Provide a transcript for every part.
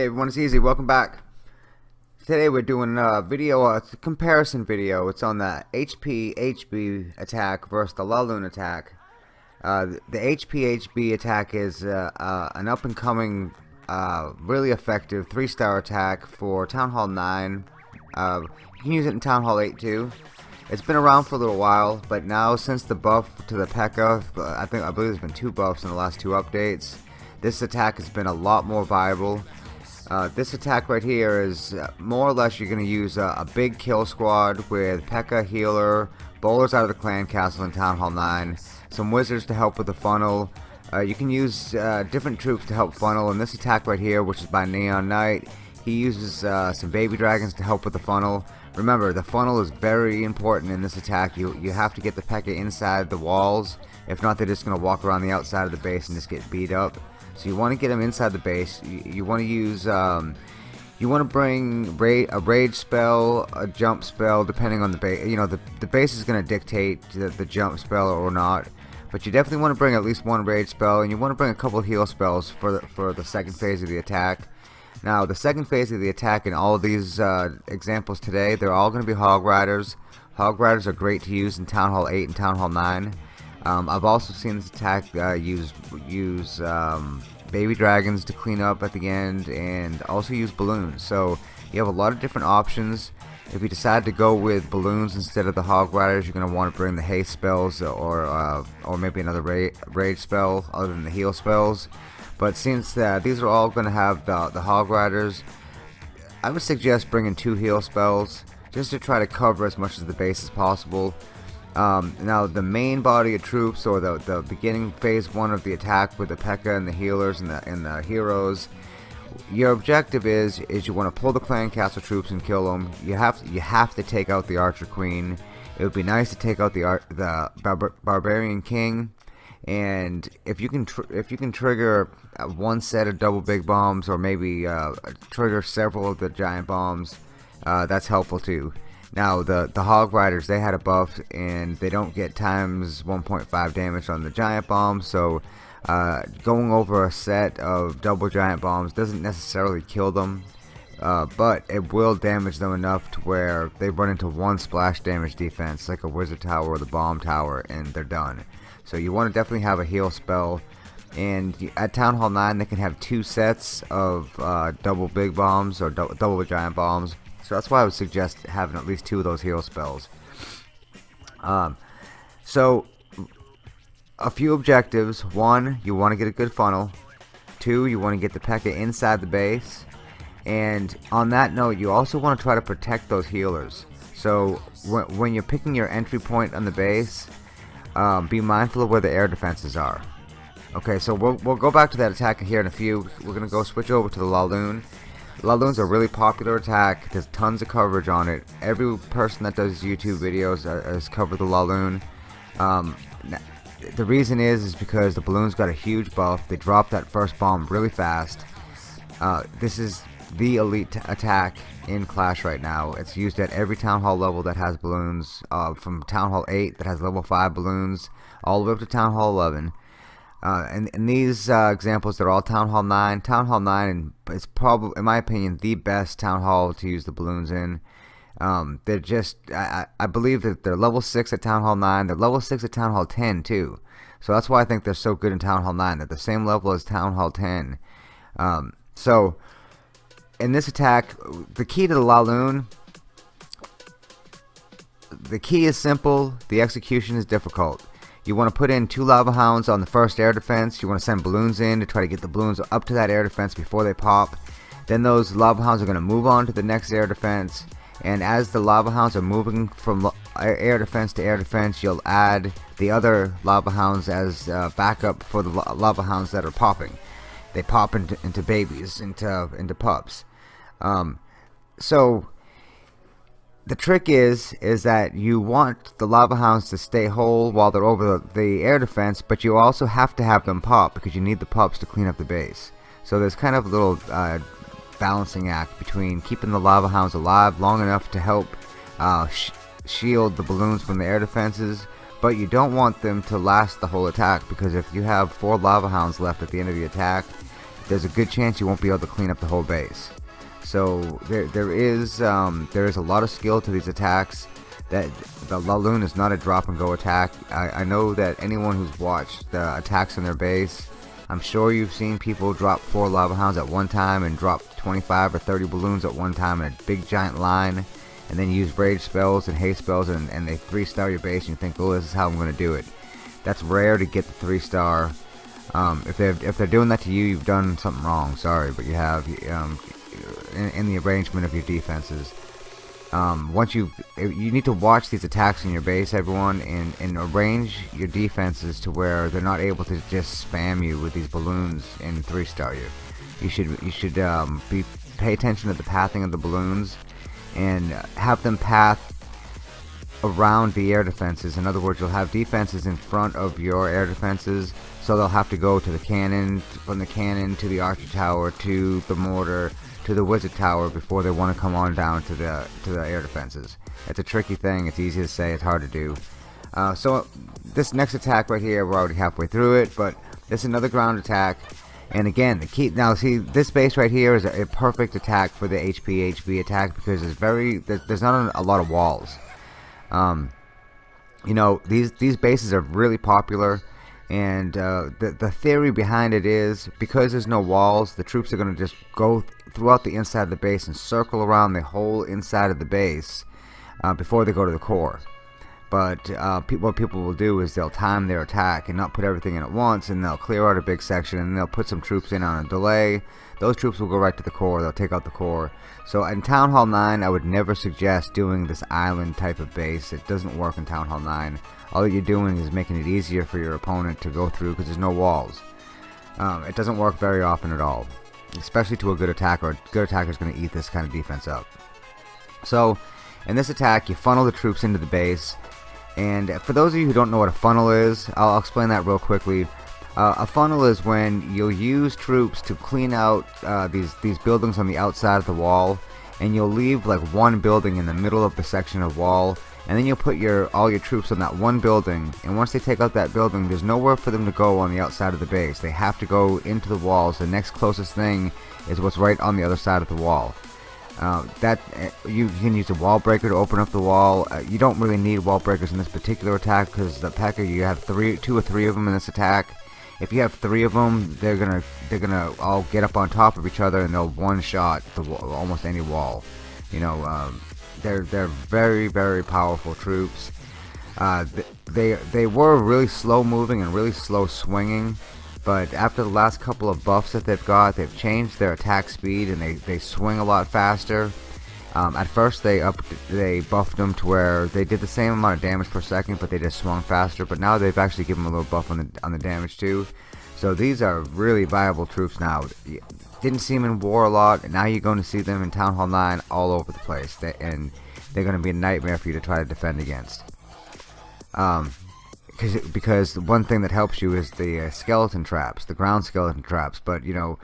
Hey everyone, it's Easy. Welcome back. Today we're doing a video, a comparison video. It's on the HP HB attack versus the Laloon attack. Uh, the HP HB attack is uh, uh, an up and coming, uh, really effective three star attack for Town Hall 9. Uh, you can use it in Town Hall 8 too. It's been around for a little while, but now since the buff to the P.E.K.K.A, I think I believe there's been two buffs in the last two updates. This attack has been a lot more viable. Uh, this attack right here is uh, more or less you're going to use a, big kill squad with P.E.K.K.A, Healer, Bowlers out of the Clan Castle in Town Hall 9, some Wizards to help with the funnel. Uh, you can use different troops to help funnel, and this attack right here, which is by Neon Knight, he uses some Baby Dragons to help with the funnel. Remember, the funnel is very important in this attack. You, you have to get the P.E.K.K.A inside the walls, if not they're just going to walk around the outside of the base and just get beat up. So you want to get them inside the base. You, you want to use, um, you want to bring ra a rage spell, a jump spell, depending on the base. You know, the, the base is going to dictate the, the jump spell or not. But you definitely want to bring at least one rage spell, and you want to bring a couple heal spells for the, for the second phase of the attack. Now, the second phase of the attack in all of these uh, examples today, they're all going to be Hog Riders. Hog Riders are great to use in Town Hall 8 and Town Hall 9. Um, I've also seen this attack uh, use use um, baby dragons to clean up at the end and also use balloons. So you have a lot of different options. If you decide to go with balloons instead of the hog riders, you're going to want to bring the haste spells or uh, or maybe another ra rage spell other than the heal spells. But since uh, these are all going to have the, the hog riders, I would suggest bringing two heal spells just to try to cover as much of the base as possible. Um, now the main body of troops or the, the beginning phase one of the attack with the P.E.K.K.A and the healers and the, and the heroes your objective is is you want to pull the clan castle troops and kill them you have you have to take out the archer queen. It would be nice to take out the the bar barbarian king. And if you can if you can trigger one set of double big bombs or maybe uh, trigger several of the giant bombs uh, that's helpful too now the the Hog Riders they had a buff and they don't get times 1.5 damage on the giant bombs so uh, going over a set of double giant bombs doesn't necessarily kill them uh, but it will damage them enough to where they run into one splash damage defense like a wizard tower or the bomb tower and they're done. So you want to definitely have a heal spell and at Town Hall 9 they can have two sets of uh, double big bombs or double giant bombs so that's why I would suggest having at least two of those hero spells. Um, so, a few objectives. One, you want to get a good funnel. Two, you want to get the P.E.K.K.A inside the base. And on that note, you also want to try to protect those healers. So, when, when you're picking your entry point on the base, um, be mindful of where the air defenses are. Okay, so we'll, we'll go back to that attack here in a few. We're going to go switch over to the Laloon. Laloon's a really popular attack. There's tons of coverage on it. Every person that does YouTube videos has covered the Laloon. Um, the reason is is because the balloons got a huge buff. They dropped that first bomb really fast. Uh, this is the elite attack in Clash right now. It's used at every Town Hall level that has balloons. Uh, from Town Hall 8 that has level 5 balloons all the way up to Town Hall 11. Uh, and, and these uh, examples, they're all Town Hall 9. Town Hall 9 is probably, in my opinion, the best Town Hall to use the balloons in. Um, they're just, I, I believe that they're level 6 at Town Hall 9. They're level 6 at Town Hall 10 too. So that's why I think they're so good in Town Hall 9. They're the same level as Town Hall 10. Um, so, in this attack, the key to the Laloon, the key is simple, the execution is difficult. You want to put in two lava hounds on the first air defense. You want to send balloons in to try to get the balloons up to that air defense before they pop. Then those lava hounds are going to move on to the next air defense. And as the lava hounds are moving from air defense to air defense, you'll add the other lava hounds as uh, backup for the lava hounds that are popping. They pop into, into babies, into into pups. Um, so the trick is is that you want the lava hounds to stay whole while they're over the, the, air defense but you also have to have them pop because you need the pups to clean up the base so there's kind of a little uh, balancing act between keeping the lava hounds alive long enough to help uh, sh shield the balloons from the air defenses but you don't want them to last the whole attack because if you have four lava hounds left at the end of the attack there's a good chance you won't be able to clean up the whole base. So there, there is um, there is a lot of skill to these attacks. That the Laloon is not a drop and go attack. I, I know that anyone who's watched the attacks on their base, I'm sure you've seen people drop four lava hounds at one time and drop 25 or 30 balloons at one time in a big giant line, and then use rage spells and haste spells, and, and they three star your base, and you think, oh, this is how I'm going to do it. That's rare to get the three star. Um, if they're if they're doing that to you, you've done something wrong. Sorry, but you have um, in, in, the arrangement of your defenses. Um, once you you need to watch these attacks in your base, everyone, and, and arrange your defenses to where they're not able to just spam you with these balloons and three star you. You should you should um, be pay attention to the pathing of the balloons and have them path around the air defenses. In other words, you'll have defenses in front of your air defenses, so they'll have to go to the cannon, from the cannon to the archer tower to the mortar to the wizard tower before they want to come on down to the to the air defenses. It's a tricky thing. It's easy to say. It's hard to do. Uh, so this next attack right here, we're already halfway through it, but this is another ground attack. And again, the key now see this base right here is a, a perfect attack for the HP attack because it's very there's, not a, a lot of walls. Um, you know these these bases are really popular and uh, the, the theory behind it is because there's no walls the troops are going to just go throughout the inside of the base and circle around the whole inside of the base uh, before they go to the core. But uh, pe what people will do is they'll time their attack and not put everything in at once and they'll clear out a big section and they'll put some troops in on a delay. Those troops will go right to the core. They'll take out the core. So in Town Hall 9 I would never suggest doing this island type of base it doesn't work in Town Hall 9 all you're doing is making it easier for your opponent to go through because there's no walls. Um, it doesn't work very often at all especially to a good attacker a good attacker is going to eat this kind of defense up so in this attack you funnel the troops into the base and for those of you who don't know what a funnel is, I'll explain that real quickly. Uh, a funnel is when you'll use troops to clean out uh, these these buildings on the outside of the wall, and you'll leave like one building in the middle of the section of wall, and then you'll put your all your troops on that one building. And once they take out that building, there's nowhere for them to go on the outside of the base. They have to go into the walls. The next closest thing is what's right on the other side of the wall. Uh, that uh, you can use a wall breaker to open up the wall. Uh, you don't really need wall breakers in this particular attack because the P.E.K.K.A. you have three, two or three of them in this attack. If you have three of them, they're gonna they're gonna all get up on top of each other and they'll one shot the almost any wall. You know, um, they're they're very very powerful troops. Uh, they they were really slow moving and really slow swinging but after the last couple of buffs that they've got they've changed their attack speed and they, they swing a lot faster. Um, at first they up they buffed them to where they did the same amount of damage per second but they just swung faster but now they've actually given them a little buff on the, on the damage too. So these are really viable troops now didn't see them in war a lot and now you're going to see them in Town Hall 9 all over the place they, and they're going to be a nightmare for you to try to defend against um, Cause, because one thing that helps you is the uh, skeleton traps, the ground skeleton traps. But you know,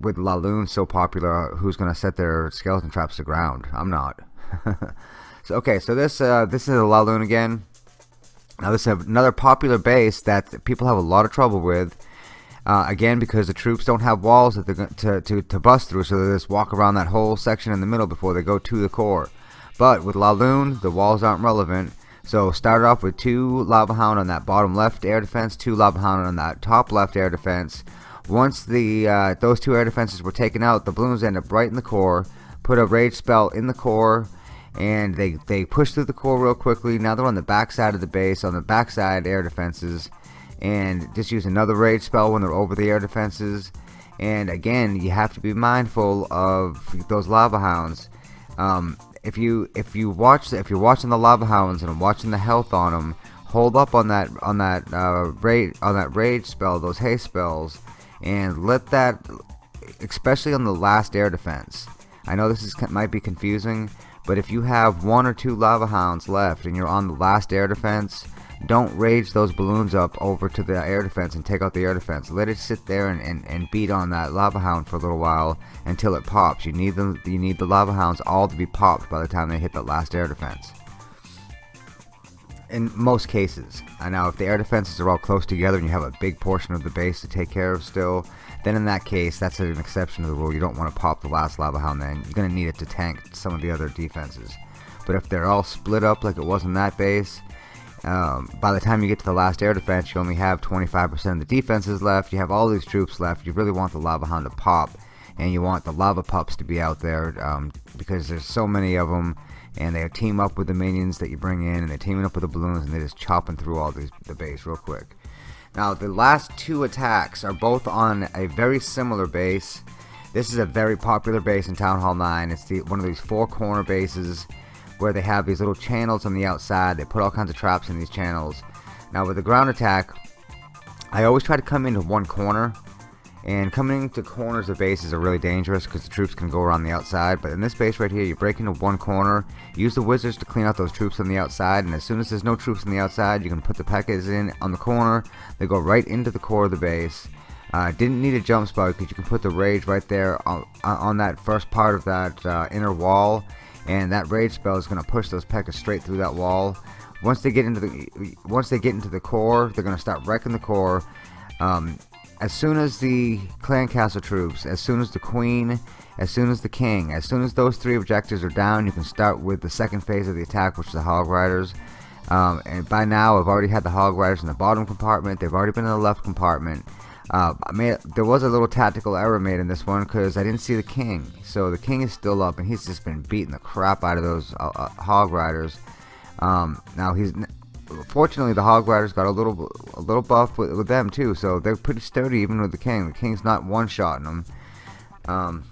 with Laloon so popular, who's going to set their skeleton traps to ground? I'm not. so okay, so this uh, this is a Laloon again. Now this is another popular base that people have a lot of trouble with. Uh, again, because the troops don't have walls that they're to, to, to bust through, so they just walk around that whole section in the middle before they go to the core. But with Laloon, the walls aren't relevant so start off with two Lava Hound on that bottom left air defense, two Lava Hound on that top left air defense. Once the uh, those two air defenses were taken out, the balloons end up right in the core. Put a rage spell in the core, and they they push through the core real quickly. Now they're on the back side of the base, on the backside air defenses, and just use another rage spell when they're over the air defenses. And again, you have to be mindful of those lava hounds. Um, if you if you watch if you're watching the lava hounds and watching the health on them, hold up on that on that uh, rage on that rage spell, those haste spells, and let that, especially on the last air defense. I know this is might be confusing, but if you have one or two lava hounds left and you're on the last air defense, don't rage those balloons up over to the air defense and take out the air defense. Let it sit there and, and, and beat on that lava hound for a little while until it pops. You need them you need the lava hounds all to be popped by the time they hit the last air defense. in most cases. I know if the air defenses are all close together and you have a big portion of the base to take care of still, then in that case, that's an exception to the rule. You don't want to pop the last lava hound then. You're going to need it to tank some of the other defenses. But if they're all split up like it was in that base, um, by the time you get to the last air defense, you only have 25% of the defenses left. You have all these troops left. You really want the lava hound to pop, and you want the lava pups to be out there um, because there's so many of them and they team up with the minions that you bring in and they're teaming up with the balloons and they're just chopping through all these the base real quick now the last two attacks are both on a very similar base this is a very popular base in Town Hall 9 it's the one of these four corner bases where they have these little channels on the outside they put all kinds of traps in these channels now with the ground attack I always try to come into one corner and coming to corners of bases are really dangerous because the troops can go around the outside. But in this base right here, you break into one corner, use the wizards to clean out those troops on the outside. And as soon as there's no troops on the outside, you can put the P.E.K.K.A.s in on the corner. They go right into the core of the base. Uh, didn't need a jump spell because you can put the rage right there on, on that first part of that uh, inner wall. And that rage spell is going to push those P.E.K.K.A.s straight through that wall. Once they get into the once they get into the core, they're going to start wrecking the core. Um, as soon as the clan castle troops, as soon as the queen, as soon as the king, as soon as those three objectives are down, you can start with the second phase of the attack, which is the hog riders. Um, and by now, I've already had the hog riders in the bottom compartment. They've already been in the left compartment. Uh, I made, there was a little tactical error made in this one because I didn't see the king. So the king is still up, and he's just been beating the crap out of those uh, uh, hog riders. Um, now he's fortunately the hog riders got a little a little buff with, with them too so they're pretty sturdy even with the king the king's not one-shotting them um,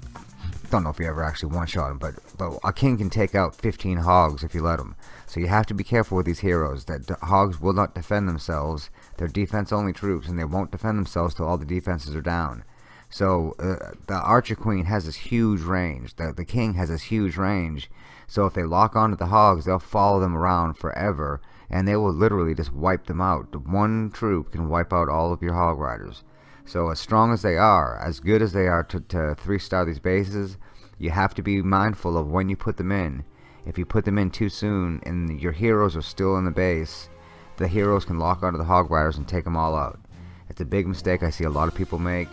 don't know if you ever actually one-shot him but but a king can take out 15 hogs if you let him. So you have to be careful with these heroes that hogs will not defend themselves. They're defense only troops and they won't defend themselves till all the defenses are down. So uh, the archer queen has this huge range. The, the king has this huge range. So if they lock onto the hogs they'll follow them around forever and they will literally just wipe them out. One troop can wipe out all of your hog riders. So as strong as they are, as good as they are to, to three-star these bases, you have to be mindful of when you put them in. If you put them in too soon and your heroes are still in the base, the heroes can lock onto the hog riders and take them all out. It's a big mistake I see a lot of people make.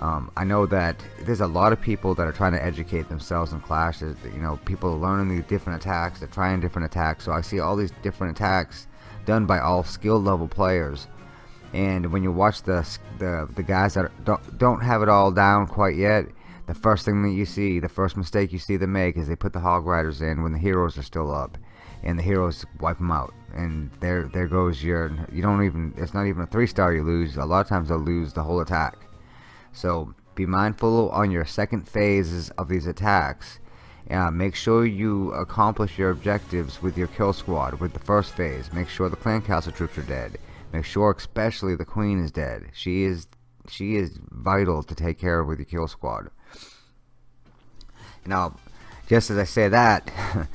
Um, I know that there's a lot of people that are trying to educate themselves in Clash. You know, people are learning these different attacks. They're trying different attacks. So I see all these different attacks done by all skill level players. And when you watch the the, the guys that don't, don't have it all down quite yet, the first thing that you see, the first mistake you see them make is they put the Hog Riders in when the heroes are still up. And the heroes wipe them out. And there there goes your, you don't even, it's not even a 3 star you lose. A lot of times they'll lose the whole attack. So be mindful on your second phases of these attacks. Uh, make sure you accomplish your objectives with your kill squad with the first phase. Make sure the clan castle troops are dead. Make sure especially the queen is dead. She is she is vital to take care of with your kill squad. Now, just as I say that,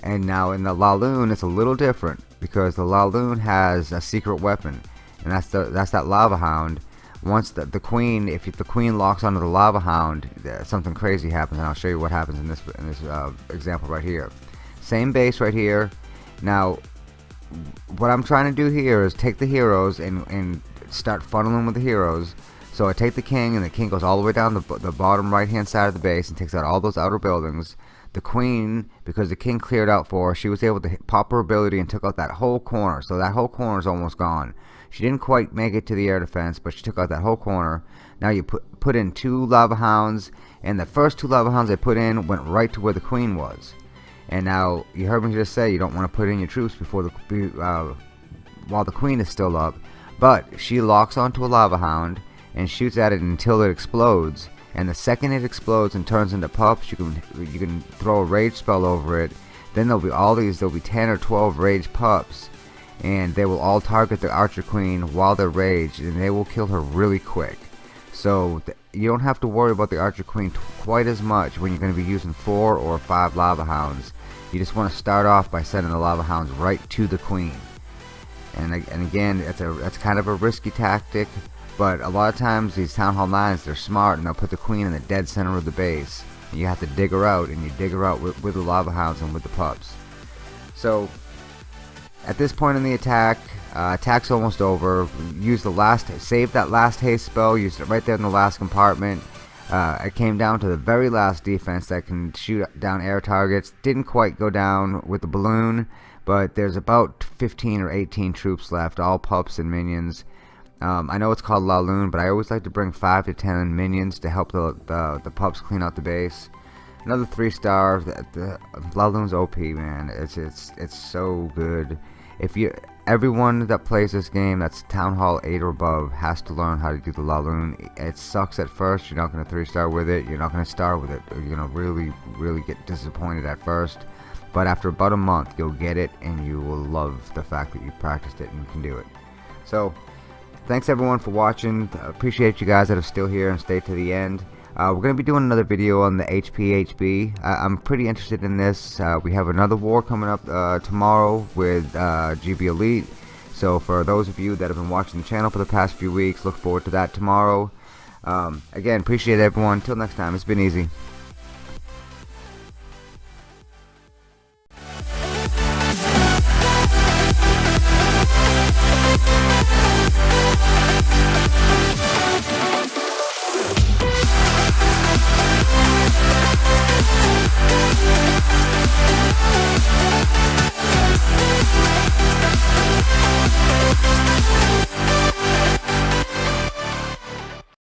and now in the Laloon it's a little different because the Laloon has a secret weapon, and that's the that's that lava hound once the, the queen if the queen locks onto the lava hound something crazy happens and I'll show you what happens in this in this uh, example right here same base right here now what I'm trying to do here is take the heroes and, and start funneling with the heroes so I take the king and the king goes all the way down the, the bottom right hand side of the base and takes out all those outer buildings the queen because the king cleared out for her she was able to pop her ability and took out that whole corner so that whole corner is almost gone she didn't quite make it to the air defense, but she took out that whole corner. Now you put put in two lava hounds, and the first two lava hounds I put in went right to where the queen was. And now you heard me just say you don't want to put in your troops before the uh, while the queen is still up. But she locks onto a lava hound and shoots at it until it explodes. And the second it explodes and turns into pups, you can you can throw a rage spell over it. Then there'll be all these. There'll be 10 or 12 rage pups and they will all target the Archer Queen while they're raged and they will kill her really quick. So you don't have to worry about the Archer Queen quite as much when you're going to be using 4 or 5 Lava Hounds. You just want to start off by sending the Lava Hounds right to the Queen. And, and again, that's, a, that's kind of a risky tactic, but a lot of times these Town Hall 9s, they're smart and they'll put the Queen in the dead center of the base. And you have to dig her out, and you dig her out with, with the Lava Hounds and with the pups. So at this point in the attack, uh, attack's almost over. Use the last, save that last haste spell. use it right there in the last compartment. Uh, it came down to the very last defense that can shoot down air targets. Didn't quite go down with the balloon, but there's about 15 or 18 troops left, all pups and minions. Um, I know it's called La Laloon, but I always like to bring 5 to 10 minions to help the, the, the pups clean out the base. Another 3 star, the, the Laloon's OP, man. It's, it's, it's so good. If you everyone that plays this game that's Town Hall 8 or above has to learn how to do the Laloon. It sucks at first, you're not going to 3 star with it, you're not going to star with it, you're going to really, really get disappointed at first. But after about a month, you'll get it and you will love the fact that you practiced it and can do it. So, thanks everyone for watching. Appreciate you guys that are still here and stay to the end. Uh, we're going to be doing another video on the HPHB. I I'm pretty interested in this. Uh, we have another war coming up uh, tomorrow with uh, GB Elite. So for those of you that have been watching the channel for the past few weeks, look forward to that tomorrow. Um, again, appreciate everyone. Until next time, it's been easy.